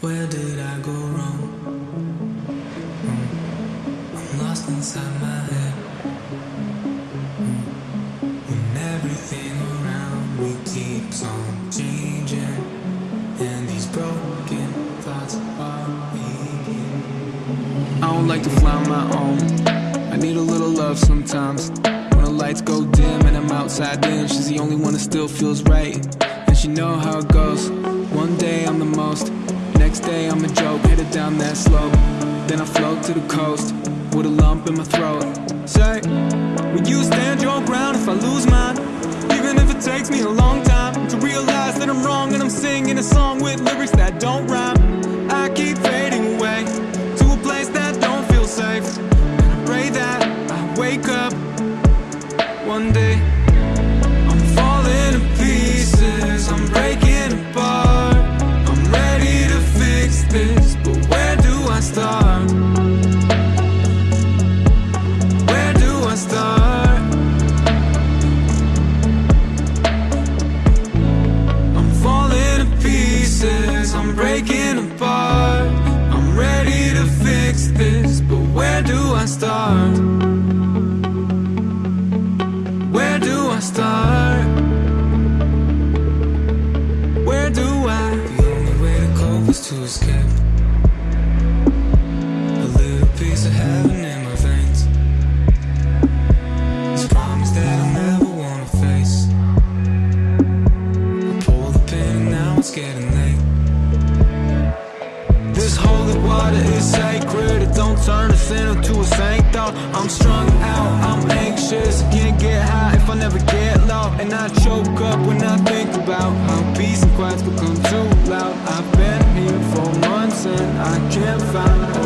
Where did I go wrong? Hmm. I'm lost inside my head. When everything around me keeps on changing, and these broken thoughts are leaking. I don't like to fly on my own. I need a little love sometimes. When the lights go dim and I'm outside in, she's the only one that still feels right. And she know how it goes. One day I'm the most, I'm a joke, headed down that slope. Then I float to the coast with a lump in my throat. Say, will you stand your ground if I lose mine? Even if it takes me a long time to realize that I'm wrong and I'm singing a song with lyrics that don't rhyme. I keep fading away to a place that don't feel safe. And I pray that I wake up one day. Start? Where do I start? Where do I? The only way to cope is to escape. A little piece of heaven in my veins. This promise that I never wanna face. I pull the pin and now it's getting choke up when I think about how peace and quiet's become too loud. I've been here for months and I can't find